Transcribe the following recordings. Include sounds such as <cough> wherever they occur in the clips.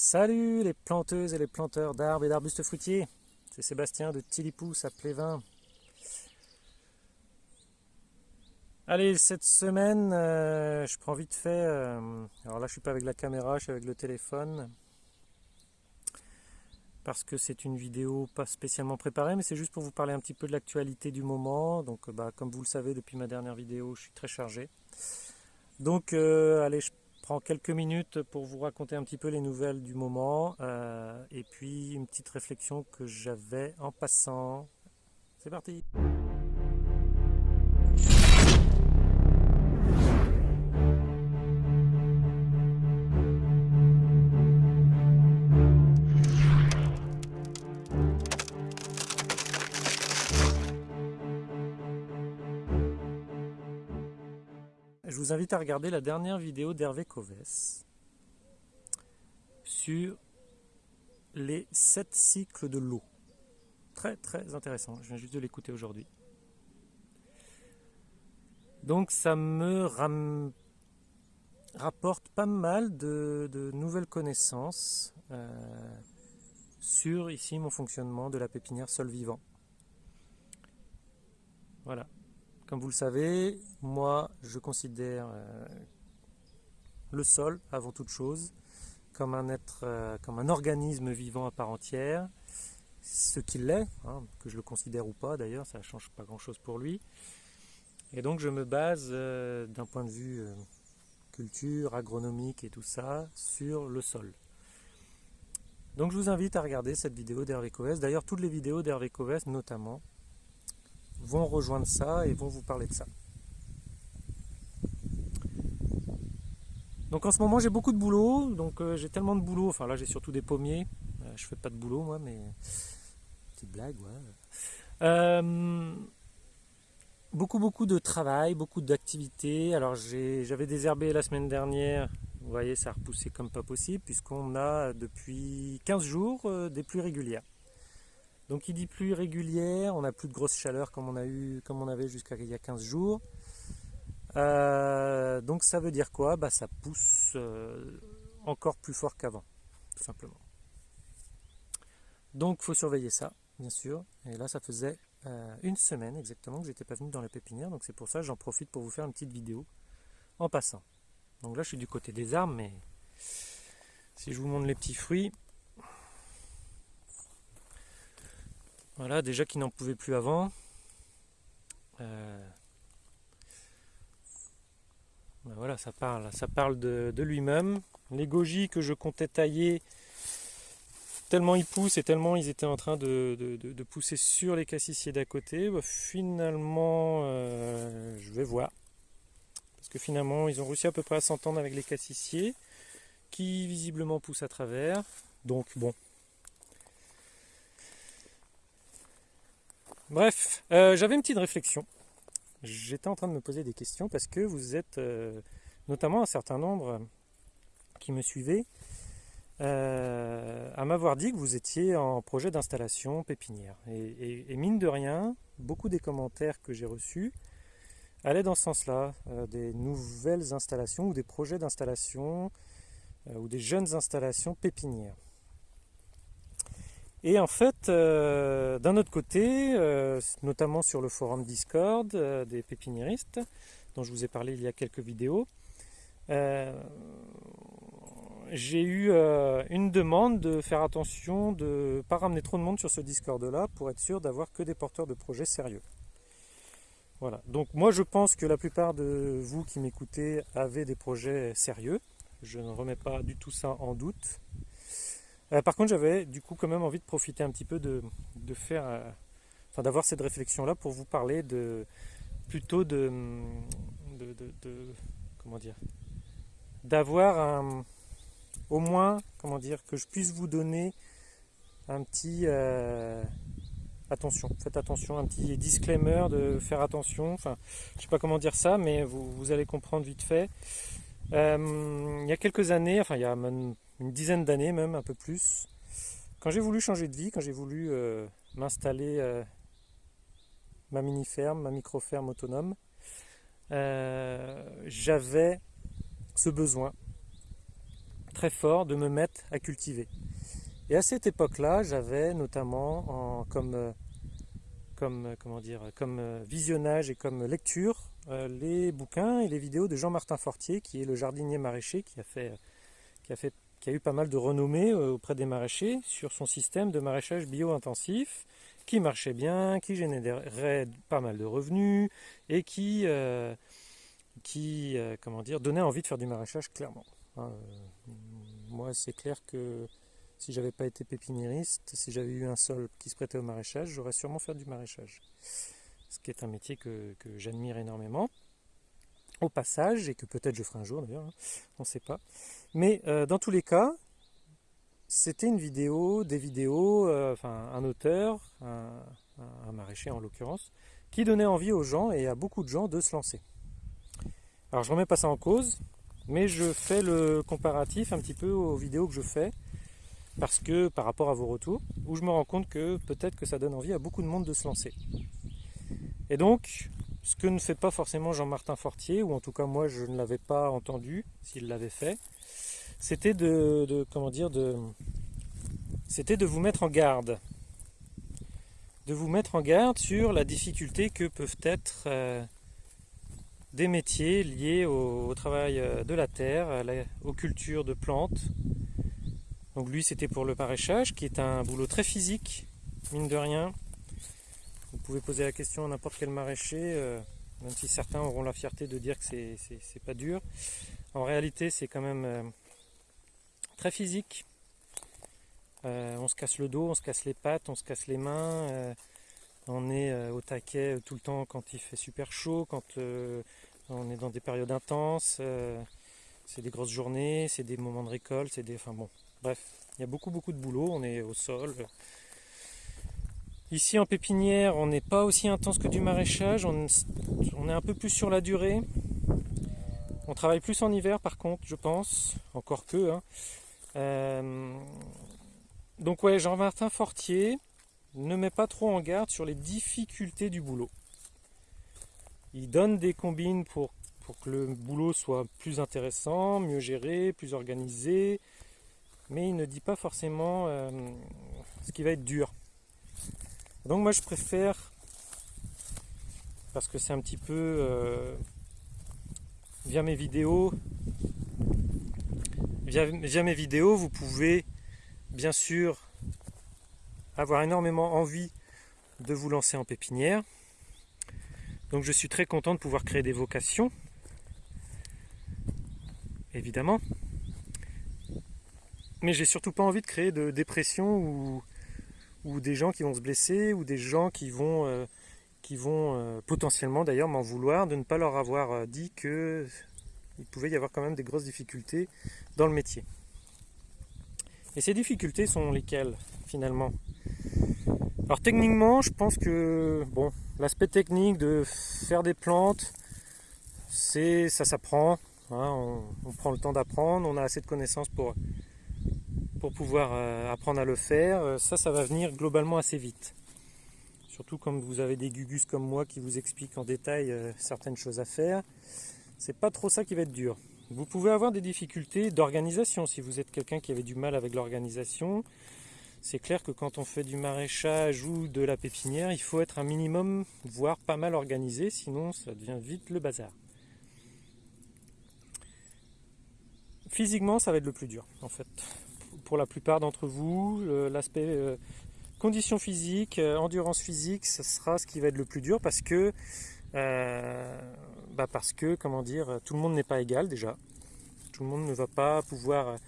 Salut les planteuses et les planteurs d'arbres et d'arbustes fruitiers, c'est Sébastien de Tilipousse à Plévin. Allez, cette semaine, euh, je prends vite fait, euh, alors là je suis pas avec la caméra, je suis avec le téléphone, parce que c'est une vidéo pas spécialement préparée, mais c'est juste pour vous parler un petit peu de l'actualité du moment. Donc bah, comme vous le savez depuis ma dernière vidéo, je suis très chargé. Donc euh, allez, je prends quelques minutes pour vous raconter un petit peu les nouvelles du moment euh, et puis une petite réflexion que j'avais en passant. C'est parti vous invite à regarder la dernière vidéo d'Hervé Coves sur les 7 cycles de l'eau. Très très intéressant, je viens juste de l'écouter aujourd'hui. Donc ça me rapporte pas mal de, nouvelles connaissances euh, sur ici mon fonctionnement de la pépinière sol vivant. Voilà. Comme vous le savez, moi je considère euh, le sol avant toute chose comme un être, euh, comme un organisme vivant à part entière, ce qu'il est, hein, que je le considère ou pas d'ailleurs, ça ne change pas grand chose pour lui. Et donc je me base euh, d'un point de vue culture, agronomique et tout ça sur le sol. Donc je vous invite à regarder cette vidéo d'Hervé Coves, d'ailleurs toutes les vidéos d'Hervé Coves notamment, vont rejoindre ça et vont vous parler de ça. Donc en ce moment j'ai beaucoup de boulot, donc euh, j'ai tellement de boulot, enfin là j'ai surtout des pommiers, euh, je fais pas de boulot moi mais petite blague ouais. Euh, beaucoup beaucoup de travail, beaucoup d'activités, alors j'avais désherbé la semaine dernière, vous voyez ça a repoussé comme pas possible puisqu'on a depuis 15 jours des pluies régulières. Donc il dit pluie régulière, on n'a plus de grosse chaleur comme on, avait jusqu'à il y a 15 jours. Euh, donc ça veut dire quoi? Bah, Ça pousse euh, encore plus fort qu'avant, tout simplement. Donc il faut surveiller ça, bien sûr. Et là ça faisait euh, une semaine exactement que j'étais pas venu dans la pépinière, donc c'est pour ça j'en profite pour vous faire une petite vidéo en passant. Donc là je suis du côté des arbres, mais si je vous montre les petits fruits, Voilà, déjà qu'il n'en pouvait plus avant. Euh, ben voilà, ça parle, ça parle de, lui-même. Les goji que je comptais tailler, tellement ils poussent et tellement ils étaient en train de, pousser sur les cassissiers d'à côté, ben finalement, euh, je vais voir. Parce que finalement, ils ont réussi à peu près à s'entendre avec les cassissiers, qui visiblement poussent à travers. Donc bon, Bref, euh, j'avais une petite réflexion. J'étais en train de me poser des questions parce que vous êtes euh, notamment un certain nombre qui me suivaient euh, à m'avoir dit que vous étiez en projet d'installation pépinière. Et, mine de rien, beaucoup des commentaires que j'ai reçus allaient dans ce sens-là, des nouvelles installations ou des projets d'installation ou des jeunes installations pépinières. Et en fait, euh, d'un autre côté, euh, notamment sur le forum Discord euh, des pépiniéristes, dont je vous ai parlé il y a quelques vidéos, j'ai eu une demande de faire attention de ne pas ramener trop de monde sur ce Discord-là pour être sûr d'avoir que des porteurs de projets sérieux. Voilà, donc moi je pense que la plupart de vous qui m'écoutez avez des projets sérieux. Je ne remets pas du tout ça en doute. Euh, par contre, j'avais du coup quand même envie de profiter un petit peu de, faire, euh, d'avoir cette réflexion-là pour vous parler de plutôt de, comment dire, d'avoir au moins, comment dire, que je puisse vous donner un petit euh, attention, faites attention, un petit disclaimer de faire attention. Enfin, je sais pas comment dire ça, mais vous, allez comprendre vite fait. il y a quelques années, enfin il y a une dizaine d'années même, un peu plus. Quand j'ai voulu changer de vie, quand j'ai voulu euh, m'installer euh, ma mini-ferme, ma micro-ferme autonome, euh, j'avais ce besoin très fort de me mettre à cultiver. Et à cette époque-là, j'avais notamment comme, comme, comment dire, comme visionnage et comme lecture les bouquins et les vidéos de Jean-Martin Fortier, qui est le jardinier maraîcher qui a, fait, qui, a fait, qui a eu pas mal de renommée auprès des maraîchers sur son système de maraîchage bio-intensif qui marchait bien, qui générait pas mal de revenus et qui, euh, qui euh, comment dire, donnait envie de faire du maraîchage clairement. Hein, euh, moi, c'est clair que si j'avais pas été pépiniériste, si j'avais eu un sol qui se prêtait au maraîchage, j'aurais sûrement fait du maraîchage. Ce qui est un métier que, j'admire énormément au passage, et que peut-être je ferai un jour d'ailleurs, hein, on ne sait pas. Mais dans tous les cas, c'était une vidéo, des vidéos, euh, enfin un auteur, un, maraîcher en l'occurrence, qui donnait envie aux gens et à beaucoup de gens de se lancer. Alors je remets pas ça en cause, mais je fais le comparatif un petit peu aux vidéos que je fais, parce que par rapport à vos retours, où je me rends compte que peut-être que ça donne envie à beaucoup de monde de se lancer. Et donc, ce que ne fait pas forcément Jean-Martin Fortier, ou en tout cas moi je ne l'avais pas entendu s'il l'avait fait, c'était de, comment dire vous mettre en garde de vous mettre en garde sur la difficulté que peuvent être euh, des métiers liés au, travail euh, de la terre, aux cultures de plantes. Donc lui c'était pour le maraîchage qui est un boulot très physique, mine de rien. Vous pouvez poser la question à n'importe quel maraîcher, euh, même si certains auront la fierté de dire que c'est pas dur. En réalité c'est quand même très physique. Euh, on se casse le dos, on se casse les pattes, on se casse les mains. Euh, on est euh, au taquet tout le temps quand il fait super chaud, quand on est dans des périodes intenses. c'est des grosses journées, c'est des moments de récolte, c'est des. Enfin bon, bref, il y a beaucoup beaucoup de boulot, on est au sol. Ici en pépinière, on n'est pas aussi intense que du maraîchage, on, est un peu plus sur la durée. On travaille plus en hiver par contre, je pense, encore que. Hein. Euh, donc ouais, Jean-Martin Fortier ne met pas trop en garde sur les difficultés du boulot. Il donne des combines pour, pour que le boulot soit plus intéressant, mieux géré, plus organisé, mais il ne dit pas forcément euh, ce qui va être dur. Donc moi je préfère, parce que c'est un petit peu euh, via mes vidéos, via, mes vidéos, vous pouvez bien sûr avoir énormément envie de vous lancer en pépinière. Donc je suis très content de pouvoir créer des vocations, évidemment. Mais j'ai surtout pas envie de créer de dépression ou, ou, des gens qui vont se blesser ou des gens qui vont, euh, euh, potentiellement d'ailleurs m'en vouloir de ne pas leur avoir euh, dit que il pouvait y avoir quand même des grosses difficultés dans le métier. Et ces difficultés sont lesquelles finalement? Alors techniquement, je pense que bon, l'aspect technique de faire des plantes, c'est ça s'apprend. Hein, on, prend le temps d'apprendre, on a assez de connaissances pour, pour pouvoir euh, apprendre à le faire. Euh, ça, ça va venir globalement assez vite. Surtout quand vous avez des gugus comme moi qui vous expliquent en détail euh, certaines choses à faire c'est pas trop ça qui va être dur. Vous pouvez avoir des difficultés d'organisation si vous êtes quelqu'un qui avait du mal avec l'organisation. C'est clair que quand on fait du maraîchage ou de la pépinière, il faut être un minimum, voire pas mal organisé, sinon ça devient vite le bazar. Physiquement, ça va être le plus dur, en fait. Pour la plupart d'entre vous, l'aspect euh, conditions physiques, euh, endurance physique, ce sera ce qui va être le plus dur parce que euh, bah, parce que, comment dire, tout le monde n'est pas égal déjà. Tout le monde ne va pas pouvoir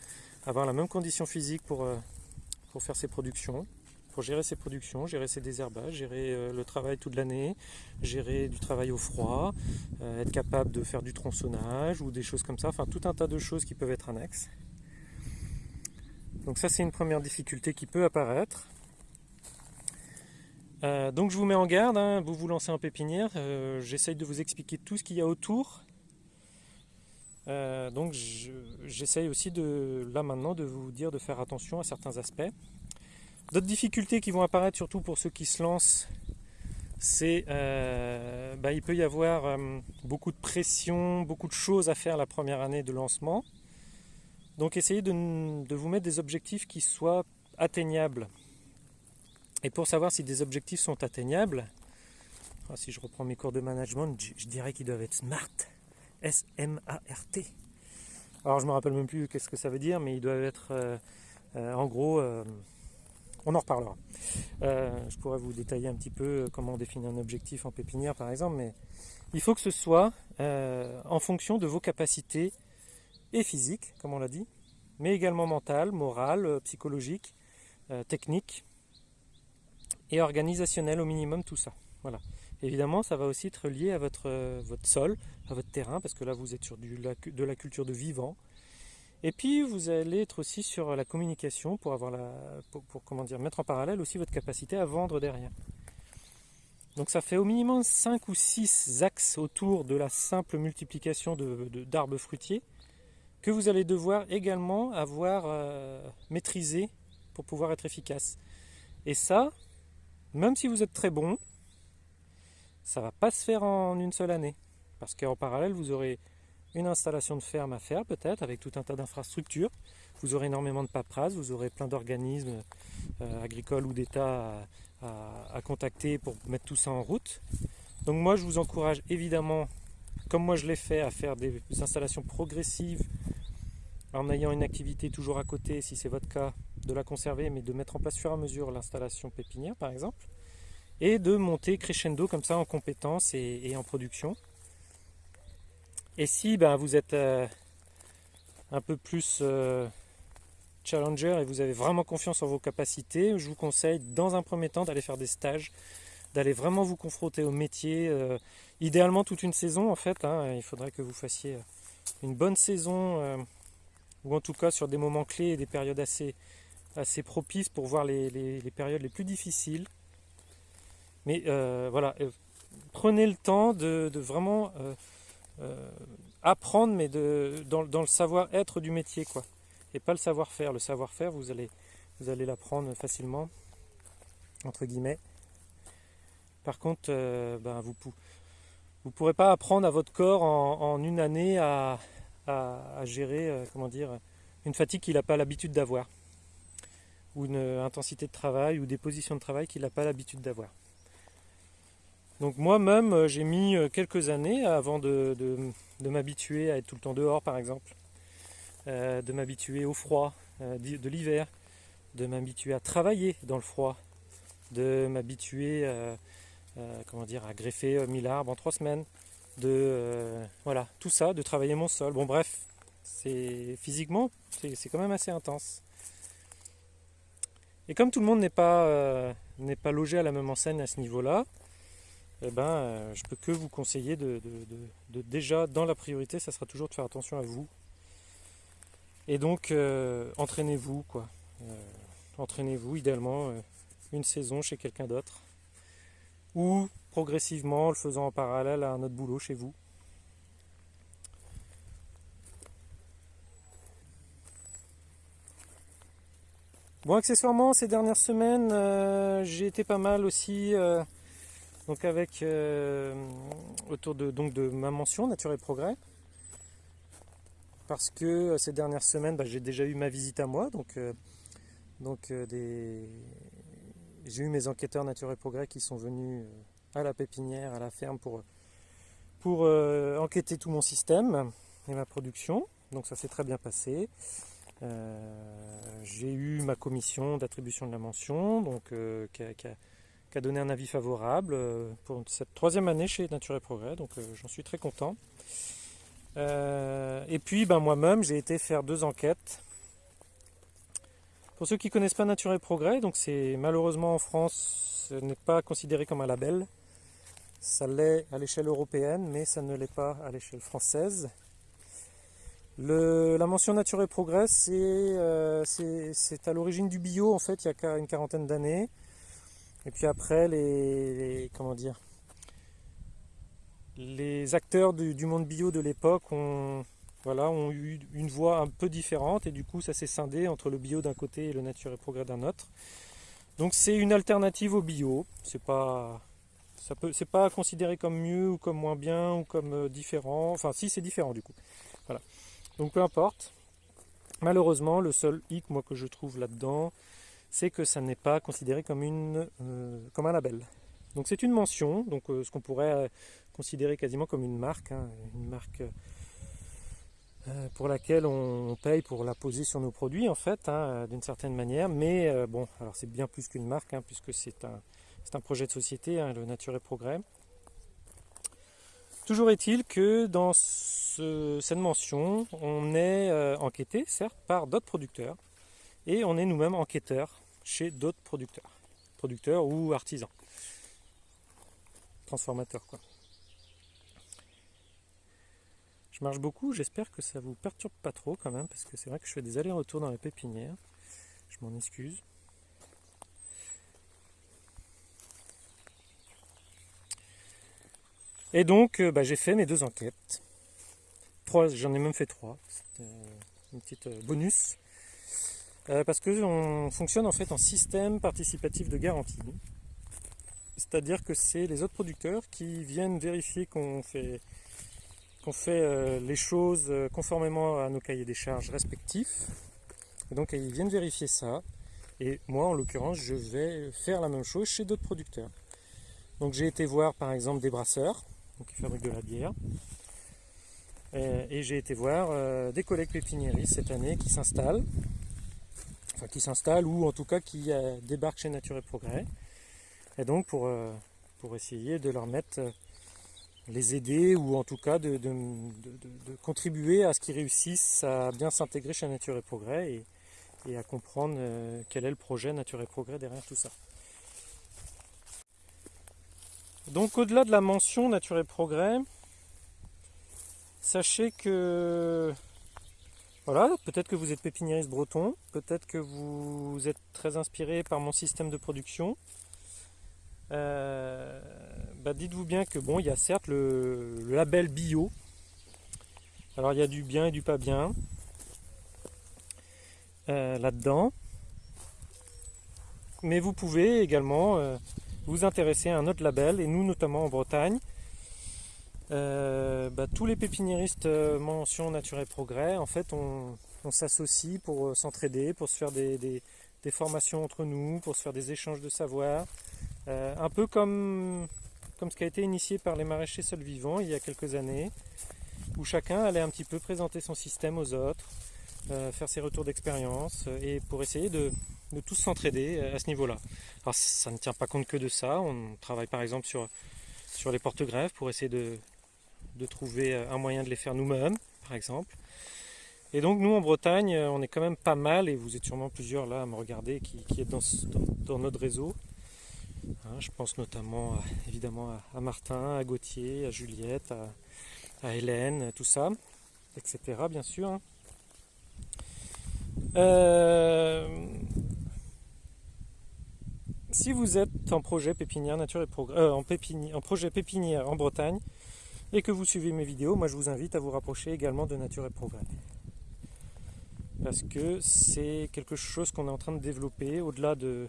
avoir la même condition physique pour, pour faire ses productions, pour gérer ses productions, gérer ses désherbages, gérer le travail toute l'année, gérer du travail au froid, être capable de faire du tronçonnage ou des choses comme ça, enfin tout un tas de choses qui peuvent être annexes. Donc ça c'est une première difficulté qui peut apparaître. Euh, donc je vous mets en garde, hein, vous vous lancez en pépinière, euh, j'essaye de vous expliquer tout ce qu'il y a autour. Euh, donc j'essaye aussi de, là maintenant de vous dire de faire attention à certains aspects. D'autres difficultés qui vont apparaître surtout pour ceux qui se lancent, c'est bah, il peut y avoir beaucoup de pression, beaucoup de choses à faire la première année de lancement, Donc essayez de, vous mettre des objectifs qui soient atteignables. Et pour savoir si des objectifs sont atteignables, ah, si je reprends mes cours de management, je, dirais qu'ils doivent être SMART. S-M-A-R-T. Alors je me rappelle même plus qu'est-ce que ça veut dire, mais ils doivent être euh, euh, en gros euh, on en reparlera. je pourrais vous détailler un petit peu comment on définit un objectif en pépinière par exemple, mais il faut que ce soit en fonction de vos capacités et physiques, comme on l'a dit, mais également mentales, morales, psychologiques, techniques et organisationnelles au minimum, tout ça. Voilà. Évidemment, ça va aussi être lié à votre, votre sol, à votre terrain, parce que là, vous êtes sur du, de la culture de vivant. Et puis, vous allez être aussi sur la communication pour, avoir la, pour, mettre en parallèle aussi votre capacité à vendre derrière. Donc ça fait au minimum 5 ou 6 axes autour de la simple multiplication d'arbres fruitiers que vous allez devoir également avoir euh, maîtrisé pour pouvoir être efficace. Et ça, même si vous êtes très bon, ça va pas se faire en une seule année. Parce qu'en parallèle, vous aurez une installation de ferme à faire peut-être avec tout un tas d'infrastructures. Vous aurez énormément de paperasse, vous aurez plein d'organismes euh, agricoles ou d'État à, contacter pour mettre tout ça en route. Donc moi je vous encourage évidemment, comme moi je l'ai fait, à faire des installations progressives en ayant une activité toujours à côté, si c'est votre cas, de la conserver, mais de mettre en place et à mesure l'installation pépinière par exemple et de monter crescendo comme ça en compétences et, en production. Et si ben, vous êtes euh, un peu plus euh, challenger et vous avez vraiment confiance en vos capacités, je vous conseille dans un premier temps d'aller faire des stages, d'aller vraiment vous confronter au métier, euh, idéalement toute une saison en fait, hein. il faudrait que vous fassiez une bonne saison, ou en tout cas sur des moments clés et des périodes assez, assez propices pour voir les périodes les plus difficiles. Mais euh, voilà, euh, prenez le temps de, vraiment euh, apprendre, mais de, dans, le savoir-être du métier, quoi. Et pas le savoir-faire. Le savoir-faire, vous allez, vous allez l'apprendre facilement, entre guillemets. Par contre, ben, vous ne pourrez pas apprendre à votre corps en, une année à, à, gérer, comment dire, une fatigue qu'il n'a pas l'habitude d'avoir, ou une intensité de travail, ou des positions de travail qu'il n'a pas l'habitude d'avoir. Donc moi-même, euh, j'ai mis euh, quelques années avant de, m'habituer à être tout le temps dehors, par exemple, euh, de m'habituer au froid de l'hiver, de m'habituer à travailler dans le froid, de m'habituer à greffer 1000 arbres en trois semaines, de voilà, tout ça, de travailler mon sol. Bon bref, c'est physiquement, c'est quand même assez intense. Et comme tout le monde n'est pas, n'est pas logé à la même enseigne à ce niveau-là, eh ben, euh, je peux que vous conseiller de, déjà, dans la priorité, ça sera toujours de faire attention à vous. Et donc, euh, entraînez-vous, quoi. Euh, entraînez-vous, idéalement, une saison chez quelqu'un d'autre. Ou progressivement, le faisant en parallèle à un autre boulot chez vous. Bon, accessoirement, ces dernières semaines, j'ai été pas mal aussi donc avec euh, autour de, donc de ma mention Nature et Progrès. Parce que euh, ces dernières semaines, bah, j'ai déjà eu ma visite à moi. Donc, euh, donc des... j'ai eu mes enquêteurs Nature et Progrès qui sont venus à la pépinière, à la ferme pour, pour enquêter tout mon système et ma production. Donc ça s'est très bien passé. j'ai eu ma commission d'attribution de la mention, donc qui a qui a donné un avis favorable euh, pour cette troisième année chez Nature et Progrès, donc euh, j'en suis très content. Euh, et puis ben, moi-même, j'ai été faire deux enquêtes. Pour ceux qui ne connaissent pas Nature et Progrès, donc c'est malheureusement en France, ce n'est pas considéré comme un label. Ça l'est à l'échelle européenne, mais ça ne l'est pas à l'échelle française. la mention Nature et Progrès, c'est à l'origine du bio, en fait, il y a une quarantaine d'années. Et puis après, les, comment dire, les acteurs du, monde bio de l'époque ont, voilà, ont eu une voix un peu différente et du coup ça s'est scindé entre le bio d'un côté et le nature et progrès d'un autre. Donc c'est une alternative au bio. C'est pas, ça peut, c'est pas considéré comme mieux ou comme moins bien ou comme euh, différent. Enfin si c'est différent du coup. Voilà. Donc peu importe. Malheureusement, le seul hic moi, que je trouve là-dedans, c'est que ça n'est pas considéré comme, une, euh, comme un label. Donc c'est une mention, donc euh, ce qu'on pourrait considérer quasiment comme une marque, hein, une marque pour laquelle on paye pour la poser sur nos produits en fait, hein, d'une certaine manière. Mais bon, alors c'est bien plus qu'une marque, hein, puisque c'est un, un, projet de société, le Nature et Progrès. Toujours est-il que dans cette mention, on est enquêté, certes, par d'autres producteurs, et on est nous-mêmes enquêteurs chez d'autres producteurs, producteurs ou artisans, transformateurs quoi. Je marche beaucoup, j'espère que ça vous perturbe pas trop quand même, parce que c'est vrai que je fais des allers-retours dans la pépinière, je m'en excuse. Et donc euh, bah, j'ai fait mes deux enquêtes. Trois, j'en ai même fait trois. C'était une petite euh, bonus. Euh, parce qu'on fonctionne en fait en système participatif de garantie. C'est-à-dire que c'est les autres producteurs qui viennent vérifier qu'on fait, fait euh, les choses euh, conformément à nos cahiers des charges respectifs. Et donc ils viennent vérifier ça. Et moi en l'occurrence je vais faire la même chose chez d'autres producteurs. Donc j'ai été voir par exemple des brasseurs qui fabriquent de la bière. Et, j'ai été voir des collègues pépiniéristes cette année qui s'installent qui s'installent ou en tout cas qui euh, débarquent chez Nature et Progrès. Et donc pour, euh, pour essayer de leur mettre, euh, les aider ou en tout cas de, contribuer à ce qu'ils réussissent à bien s'intégrer chez Nature et Progrès et à comprendre quel est le projet Nature et Progrès derrière tout ça. Donc au-delà de la mention Nature et Progrès, sachez que voilà, peut-être que vous êtes pépiniériste breton, peut-être que vous êtes très inspiré par mon système de production. Euh, bah, dites-vous bien que bon, il y a certes le, label bio. Alors il y a du bien et du pas bien euh, là-dedans. Mais vous pouvez également euh, vous intéresser à un autre label, et nous notamment en Bretagne, euh, bah, tous les pépiniéristes euh, mention nature et progrès, en fait, on, s'associe pour euh, s'entraider, pour se faire des, formations entre nous, pour se faire des échanges de savoir. un peu comme, comme ce qui a été initié par les maraîchers seuls vivants il y a quelques années, où chacun allait un petit peu présenter son système aux autres, faire ses retours d'expérience, et pour essayer de, de tous s'entraider à ce niveau-là. Alors ça ne tient pas compte que de ça, on travaille par exemple sur, sur les porte-greffes pour essayer de, de trouver euh, un moyen de les faire nous-mêmes, par exemple. Et donc nous en Bretagne, euh, on est quand même pas mal, et vous êtes sûrement plusieurs là à me regarder qui, qui êtes dans, dans, notre réseau. Hein, je pense notamment évidemment à, Martin, à Gauthier, à Juliette, à, Hélène, tout ça, etc. bien sûr. Hein. Euh, si vous êtes en projet pépinière nature et progrès, en, en projet pépinière en Bretagne, et que vous suivez mes vidéos, moi je vous invite à vous rapprocher également de Nature et Progrès. Parce que c'est quelque chose qu'on est en train de développer au-delà de,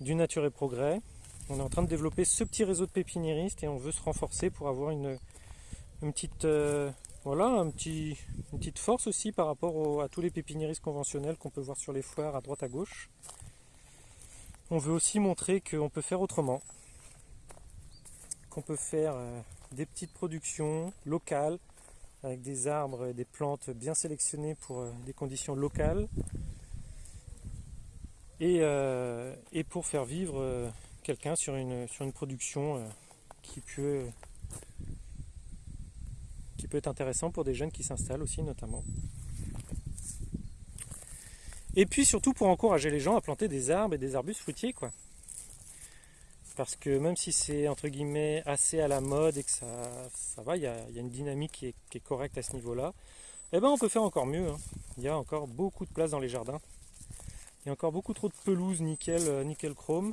du Nature et Progrès. On est en train de développer ce petit réseau de pépiniéristes et on veut se renforcer pour avoir une, petite, euh, voilà, une petite force aussi par rapport à tous les pépiniéristes conventionnels qu'on peut voir sur les foires à droite à gauche. On veut aussi montrer qu'on peut faire autrement, qu'on peut faire euh, des petites productions locales avec des arbres et des plantes bien sélectionnées pour euh, des conditions locales et, euh, pour faire vivre quelqu'un sur une, sur une production qui peut, qui peut être intéressant pour des jeunes qui s'installent aussi notamment. Et puis surtout pour encourager les gens à planter des arbres et des arbustes fruitiers quoi parce que même si c'est entre guillemets assez à la mode et que ça, ça va, il y, a, une dynamique qui est, correcte à ce niveau-là, eh ben on peut faire encore mieux. Hein. Il y a encore beaucoup de place dans les jardins. Il y a encore beaucoup trop de pelouse nickel, euh, nickel chrome.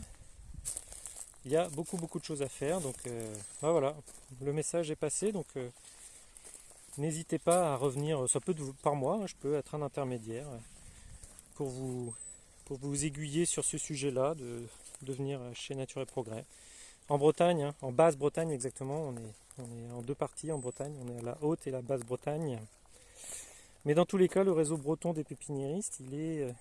Il y a beaucoup beaucoup de choses à faire. Donc euh, ben voilà, le message est passé. Donc euh, n'hésitez pas à revenir, ça peut par mois, hein, je peux être un intermédiaire pour vous, pour vous aiguiller sur ce sujet-là, de, venir chez Nature et Progrès. En Bretagne, hein, en Basse-Bretagne exactement, on est, on est en deux parties en Bretagne, on est à la Haute et la Basse-Bretagne. Mais dans tous les cas, le réseau breton des pépiniéristes, il est, euh,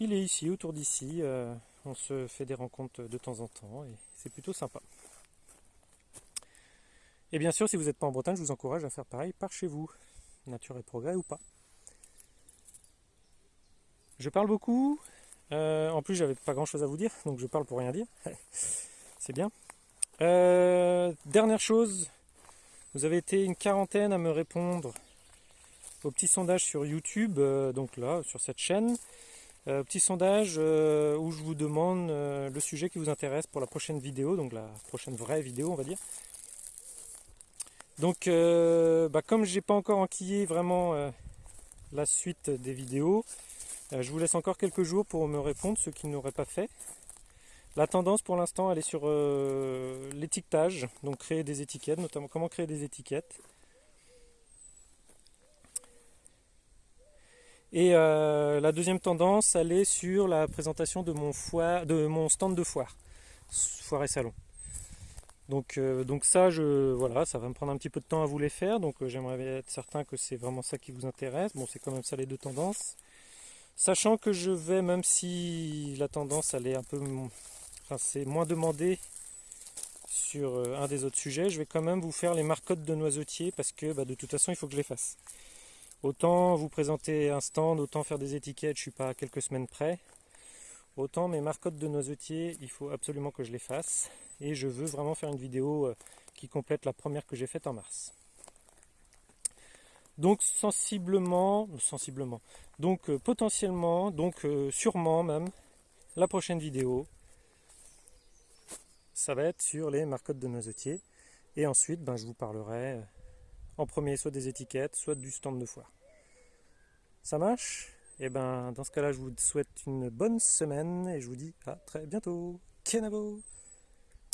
il est ici, autour d'ici. Euh, on se fait des rencontres de temps en temps et c'est plutôt sympa. Et bien sûr, si vous n'êtes pas en Bretagne, je vous encourage à faire pareil par chez vous, nature et progrès ou pas. Je parle beaucoup. Euh, en plus, j'avais pas grand chose à vous dire, donc je parle pour rien dire. <laughs> C'est bien. Euh, dernière chose, vous avez été une quarantaine à me répondre au petit sondage sur YouTube, euh, donc là, sur cette chaîne. petit sondage où je vous demande le sujet qui vous intéresse pour la prochaine vidéo, donc la prochaine vraie vidéo, on va dire. Donc, bah, comme j'ai pas encore enquillé vraiment la suite des vidéos, je vous laisse encore quelques jours pour me répondre, ceux qui n'auraient pas fait. La tendance pour l'instant, elle est sur euh, l'étiquetage, donc créer des étiquettes, notamment comment créer des étiquettes. Et euh, la deuxième tendance, elle est sur la présentation de mon, foire, de mon stand de foire, foire et salon. Donc, donc ça, je, voilà, ça va me prendre un petit peu de temps à vous les faire, donc j'aimerais être certain que c'est vraiment ça qui vous intéresse. Bon, c'est quand même ça les deux tendances. Sachant que je vais, même si la tendance elle est un peu, c'est moins demandé sur euh, un des autres sujets, je vais quand même vous faire les marcottes de noisetiers parce que bah, de toute façon il faut que je les fasse. Autant vous présenter un stand, autant faire des étiquettes, je suis pas à quelques semaines près. Autant mes marcottes de noisetiers, il faut absolument que je les fasse. Et je veux vraiment faire une vidéo euh, qui complète la première que j'ai faite en mars. Donc sensiblement, sensiblement, donc euh, potentiellement, donc euh, sûrement même, la prochaine vidéo, ça va être sur les marcottes de noisetiers. Et ensuite, ben, je vous parlerai euh, en premier soit des étiquettes, soit du stand de foire. Ça marche? Et eh ben dans ce cas-là, je vous souhaite une bonne semaine et je vous dis à très bientôt. Kenavo